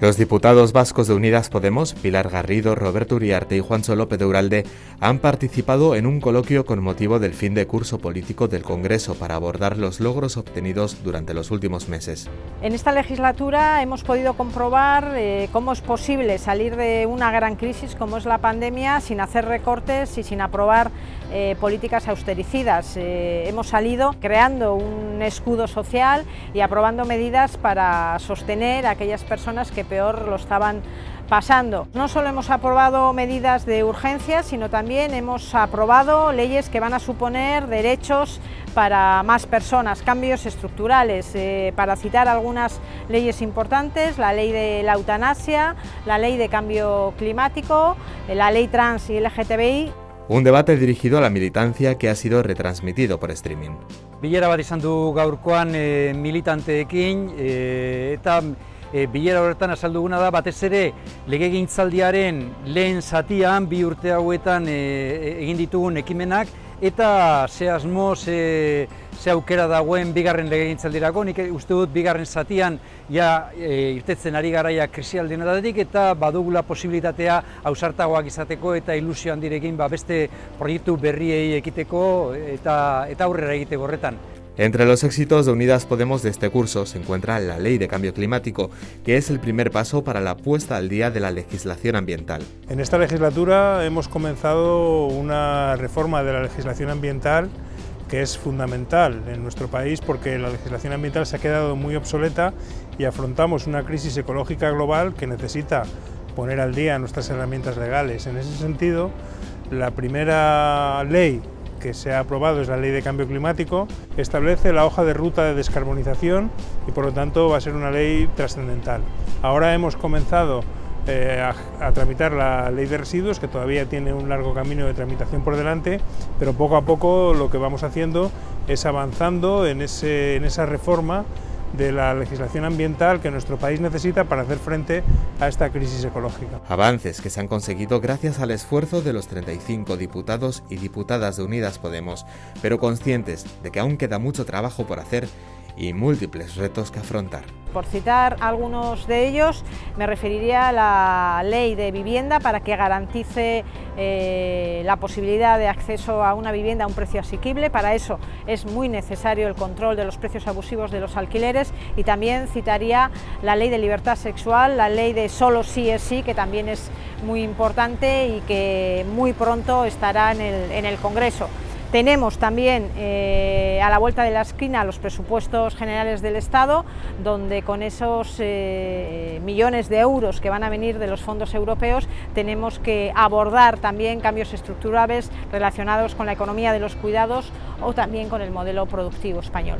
Los diputados vascos de Unidas Podemos, Pilar Garrido, Roberto Uriarte y Juancho López de Uralde, han participado en un coloquio con motivo del fin de curso político del Congreso para abordar los logros obtenidos durante los últimos meses. En esta legislatura hemos podido comprobar eh, cómo es posible salir de una gran crisis como es la pandemia sin hacer recortes y sin aprobar eh, políticas austericidas. Eh, hemos salido creando un escudo social y aprobando medidas para sostener a aquellas personas que peor lo estaban pasando. No solo hemos aprobado medidas de urgencia, sino también hemos aprobado leyes que van a suponer derechos para más personas, cambios estructurales. Eh, para citar algunas leyes importantes, la ley de la eutanasia, la ley de cambio climático, la ley trans y LGTBI. Un debate dirigido a la militancia que ha sido retransmitido por streaming. Bilera bat izan du gaurkoan e, militanteekin e, eta e, bilera horretan azalduguna da batez ere legegintzaldiaren lehen zatian bi urte hauetan e, egin ditugun ekimenak eta ze asmo, ze, ze aukera dagoen bigarren legegintzaldirako, nik uste dut bigarren zatian ja e, irtetzen ari garaia krisialdien edatik eta badugula posibilitatea ausartagoak izateko eta ilusio handirekin ba, beste proiektu berriei ekiteko eta, eta aurrera egiteko horretan. Entre los éxitos de Unidas Podemos de este curso se encuentra la Ley de Cambio Climático, que es el primer paso para la puesta al día de la legislación ambiental. En esta legislatura hemos comenzado una reforma de la legislación ambiental que es fundamental en nuestro país porque la legislación ambiental se ha quedado muy obsoleta y afrontamos una crisis ecológica global que necesita poner al día nuestras herramientas legales. En ese sentido, la primera ley que se ha aprobado es la Ley de Cambio Climático, establece la hoja de ruta de descarbonización y por lo tanto va a ser una ley trascendental. Ahora hemos comenzado eh, a, tramitar la ley de residuos, que todavía tiene un largo camino de tramitación por delante, pero poco a poco lo que vamos haciendo es avanzando en esa reforma de la legislación ambiental que nuestro país necesita para hacer frente a esta crisis ecológica. Avances que se han conseguido gracias al esfuerzo de los 35 diputados y diputadas de Unidas Podemos, pero conscientes de que aún queda mucho trabajo por hacer y múltiples retos que afrontar. Por citar algunos de ellos, me referiría a la ley de vivienda para que garantice eh, la posibilidad de acceso a una vivienda a un precio asequible. Para eso es muy necesario el control de los precios abusivos de los alquileres y también citaría la ley de libertad sexual, la ley de solo sí es sí, que también es muy importante y que muy pronto estará en el, en el Congreso. Tenemos también eh, a la vuelta de la esquina los presupuestos generales del Estado, donde con esos eh, millones de euros que van a venir de los fondos europeos tenemos que abordar también cambios estructurales relacionados con la economía de los cuidados o también con el modelo productivo español.